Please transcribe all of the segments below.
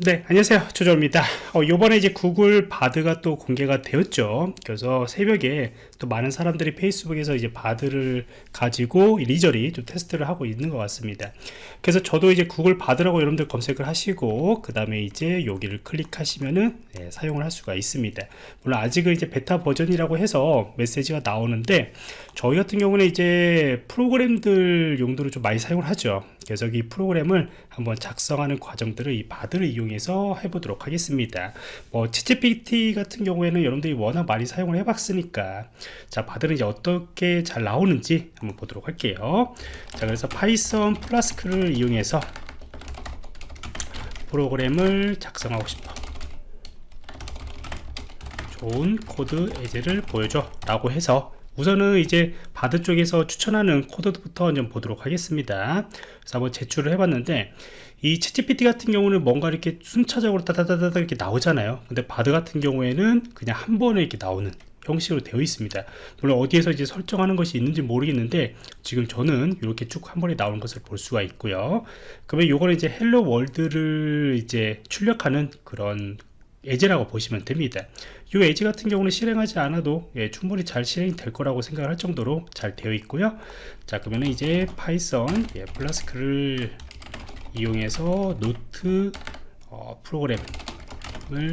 네 안녕하세요. 조조입니다. 어, 요번에 이제 Google Bard가 또 공개가 되었죠. 그래서 새벽에 또 많은 사람들이 Facebook에서 이제 Bard를 가지고 이리저리 좀 테스트를 하고 있는 것 같습니다. 그래서 저도 이제 Google Bard라고 여러분들 검색을 하시고 그 다음에 이제 여기를 클릭하시면은 네, 사용을 할 수가 있습니다. 물론 아직은 이제 베타 버전이라고 해서 메시지가 나오는데 저희 같은 경우는 이제 프로그램들 용도로 좀 많이 사용을 하죠. 그래서 이 프로그램을 한번 작성하는 과정들을 이 Bard를 이용해서 해보도록 하겠습니다. 뭐 채찌PT 같은 경우에는 여러분들이 워낙 많이 사용을 해봤으니까 자 Bard는 이제 어떻게 잘 나오는지 한번 보도록 할게요. 자 그래서 Python Flask를 이용해서 프로그램을 작성하고 싶어. 좋은 코드 예제를 보여줘 라고 해서 우선은 이제 Bard 쪽에서 추천하는 코드부터 좀 보도록 하겠습니다. 그래서 한번 제출을 해봤는데 이 채찌PT 같은 경우는 뭔가 이렇게 순차적으로 따다다다 이렇게 나오잖아요. 근데 Bard 같은 경우에는 그냥 한 번에 이렇게 나오는 형식으로 되어 있습니다. 물론 어디에서 이제 설정하는 것이 있는지 모르겠는데 지금 저는 이렇게 쭉 한 번에 나오는 것을 볼 수가 있고요. 그러면 요거는 이제 Hello World를 이제 출력하는 그런 예제라고 보시면 됩니다. 이 예제 같은 경우는 실행하지 않아도 예, 충분히 잘 실행이 될 거라고 생각할 정도로 잘 되어 있고요. 자 그러면 이제 Python 예, Flask를 이용해서 노트 어, 프로그램을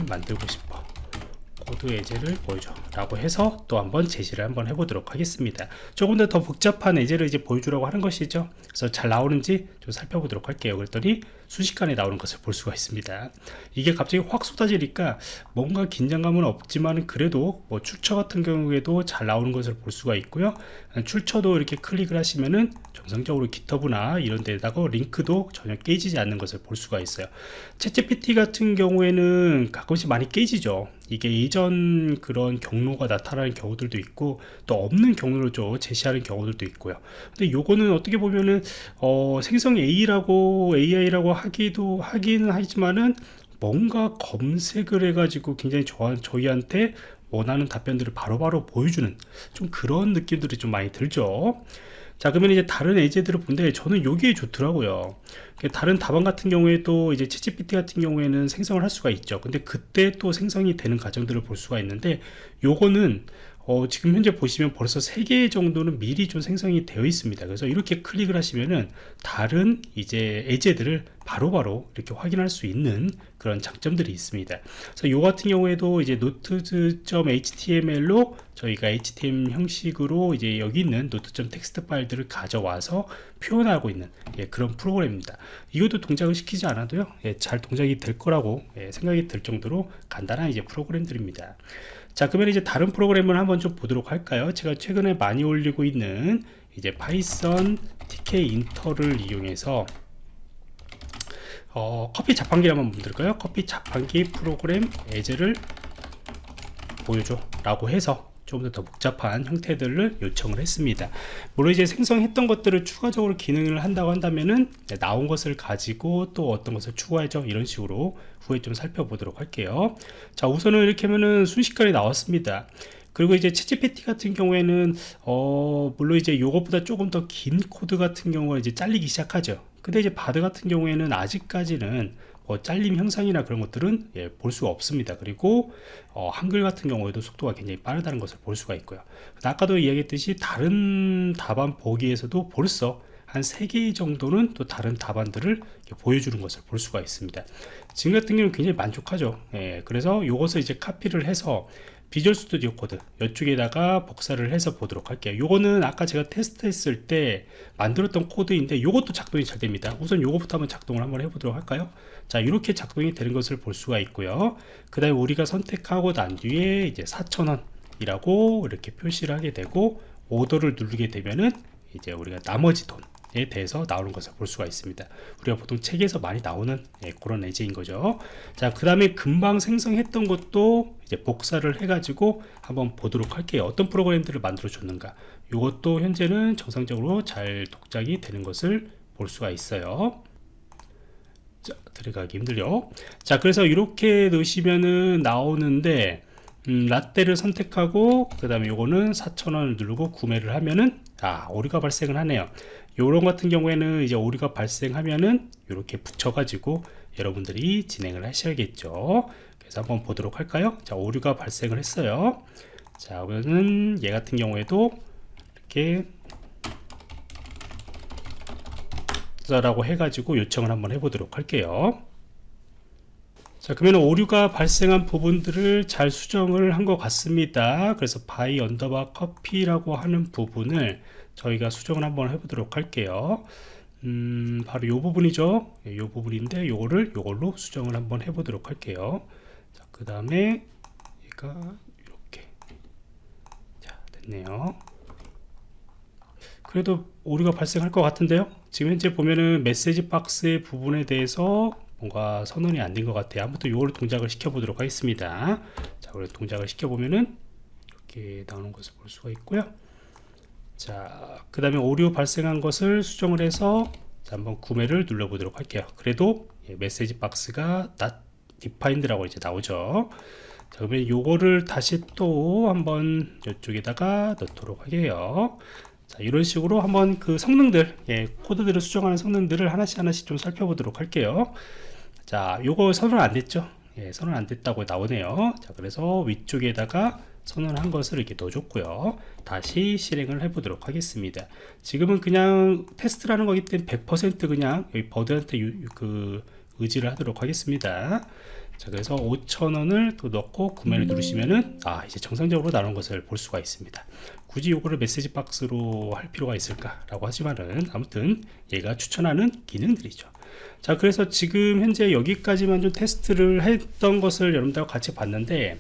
만들고 싶어 코드 예제를 보여줘 라고 해서 또 한번 제시를 한번 해보도록 하겠습니다. 조금 더 더 복잡한 예제를 이제 보여주려고 하는 것이죠. 그래서 잘 나오는지 좀 살펴보도록 할게요. 그랬더니 순식간에 나오는 것을 볼 수가 있습니다. 이게 갑자기 확 쏟아지니까 뭔가 긴장감은 없지만 그래도 뭐 출처 같은 경우에도 잘 나오는 것을 볼 수가 있고요. 출처도 이렇게 클릭을 하시면은 정상적으로 기터브나 이런 데다가 링크도 전혀 깨지지 않는 것을 볼 수가 있어요. 채찌PT 같은 경우에는 가끔씩 많이 깨지죠 이게 이전 그런 경로가 나타나는 경우들도 있고 또 없는 경로를 좀 제시하는 경우들도 있고요. 근데 요거는 어떻게 보면은 어, 생성 A라고 AI라고 하기도 하기는 하지만은 뭔가 검색을 해가지고 굉장히 저, 저희한테 원하는 답변들을 바로바로 바로 보여주는 좀 그런 느낌들이 좀 많이 들죠 자 그러면 이제 다른 예제들을 본데 저는 여기에 좋더라고요. 다른 답안 같은 경우에 도 이제 채찌PT 같은 경우에는 생성을 할 수가 있죠. 근데 그때 또 생성이 되는 과정들을 볼 수가 있는데 요거는 어, 지금 현재 보시면 벌써 3개 정도는 미리 좀 생성이 되어 있습니다. 그래서 이렇게 클릭을 하시면은 다른 이제 예제들을 바로바로 바로 이렇게 확인할 수 있는 그런 장점들이 있습니다. 그래서 요 같은 경우에도 이제 note.html로 저희가 html 형식으로 이제 여기 있는 note.txt 파일들을 가져와서 표현하고 있는 예, 그런 프로그램입니다. 이것도 동작을 시키지 않아도요 예, 잘 동작이 될 거라고 예, 생각이 들 정도로 간단한 이제 프로그램들입니다. 자 그러면 이제 다른 프로그램을 한번 좀 보도록 할까요? 제가 최근에 많이 올리고 있는 이제 Python Tkinter를 이용해서 어, 커피 자판기 한번 만들까요? 커피 자판기 프로그램 예제를 보여줘 라고 해서 좀더 복잡한 형태들을 요청을 했습니다. 물론 이제 생성했던 것들을 추가적으로 기능을 한다고 한다면은 네, 나온 것을 가지고 또 어떤 것을 추가해줘? 이런 식으로 후에 좀 살펴보도록 할게요. 자 우선은 이렇게 하면은 순식간에 나왔습니다. 그리고 이제 채찌PT 같은 경우에는 어 물론 이제 요것보다 조금 더 긴 코드 같은 경우가 이제 잘리기 시작하죠 근데 이제 Bard 같은 경우에는 아직까지는 뭐 잘림 형상이나 그런 것들은 예, 볼 수가 없습니다. 그리고 어, 한글 같은 경우에도 속도가 굉장히 빠르다는 것을 볼 수가 있고요. 아까도 이야기했듯이 다른 답안 보기에서도 벌써 한 3개 정도는 또 다른 답안들을 보여주는 것을 볼 수가 있습니다. 지금 같은 경우는 굉장히 만족하죠. 예, 그래서 이것을 이제 카피를 해서 Visual Studio Code 이쪽에다가 복사를 해서 보도록 할게요. 요거는 아까 제가 테스트 했을 때 만들었던 코드인데 요것도 작동이 잘 됩니다. 우선 요거부터 한번 작동을 한번 해보도록 할까요? 자 이렇게 작동이 되는 것을 볼 수가 있고요. 그 다음에 우리가 선택하고 난 뒤에 이제 4,000원 이라고 이렇게 표시를 하게 되고 오더를 누르게 되면은 이제 우리가 나머지 돈 에 대해서 나오는 것을 볼 수가 있습니다. 우리가 보통 책에서 많이 나오는 예, 그런 예제인 거죠. 자그 다음에 금방 생성했던 것도 이제 복사를 해 가지고 한번 보도록 할게요. 어떤 프로그램들을 만들어 줬는가. 이것도 현재는 정상적으로 잘 독작이 되는 것을 볼 수가 있어요. 자 들어가기 힘들죠? 자 그래서 이렇게 넣으시면은 나오는데 음, 라떼를 선택하고 그 다음에 요거는 4,000원을 누르고 구매를 하면은 아 오류가 발생을 하네요 요런 같은 경우에는 이제 오류가 발생하면은 이렇게 붙여가지고 여러분들이 진행을 하셔야겠죠. 그래서 한번 보도록 할까요? 자 오류가 발생을 했어요. 자 그러면은 얘 같은 경우에도 이렇게 라고 해가지고 요청을 한번 해보도록 할게요. 자 그러면 오류가 발생한 부분들을 잘 수정을 한 것 같습니다. 그래서 buy underbar coffee라고 하는 부분을 저희가 수정을 한번 해보도록 할게요. 음, 바로 요 부분이죠. 예, 요 부분인데 요거를 요걸로 수정을 한번 해보도록 할게요. 그 다음에 얘가 이렇게. 자 됐네요. 그래도 오류가 발생할 것 같은데요? 지금 현재 보면은 메시지 박스의 부분에 대해서 뭔가 선언이 안 된 것 같아요. 아무튼 요거를 동작을 시켜 보도록 하겠습니다. 자 그래 동작을 시켜 보면은 이렇게 나오는 것을 볼 수가 있고요 자 그 다음에 오류 발생한 것을 수정을 해서 자, 한번 구매를 눌러 보도록 할게요. 그래도 예, 메시지 박스가 not defined라고 이제 나오죠. 자 그러면 요거를 다시 또 한번 이쪽에다가 넣도록 할게요. 자 이런 식으로 한번 그 성능들 예, 코드들을 수정하는 성능들을 하나씩 하나씩 좀 살펴보도록 할게요. 자 요거 선언 안 됐죠? 예, 선언 안 됐다고 나오네요. 자 그래서 위쪽에다가 선언한 것을 이렇게 넣어줬고요. 다시 실행을 해 보도록 하겠습니다. 지금은 그냥 테스트라는 거기 때문에 100% 그냥 여기 버드한테 유, 그 의지를 하도록 하겠습니다. 자 그래서 5,000원을 또 넣고 구매를 누르시면은 아 이제 정상적으로 나오는 것을 볼 수가 있습니다. 굳이 요거를 메시지 박스로 할 필요가 있을까 라고 하지만은 아무튼 얘가 추천하는 기능들이죠. 자 그래서 지금 현재 여기까지만 좀 테스트를 했던 것을 여러분들과 같이 봤는데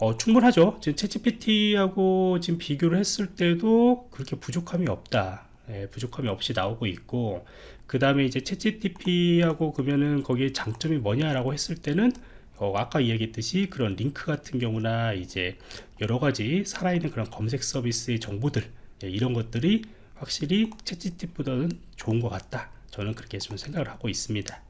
어, 충분하죠. 지금 챗GPT하고 지금 비교를 했을 때도 그렇게 부족함이 없다. 예, 부족함이 없이 나오고 있고 그 다음에 이제 챗GPT하고 그러면은 거기에 장점이 뭐냐라고 했을 때는 어, 아까 이야기했듯이 그런 링크 같은 경우나 이제 여러 가지 살아있는 그런 검색 서비스의 정보들 예, 이런 것들이 확실히 챗GPT보다는 좋은 것 같다. 저는 그렇게 좀 생각을 하고 있습니다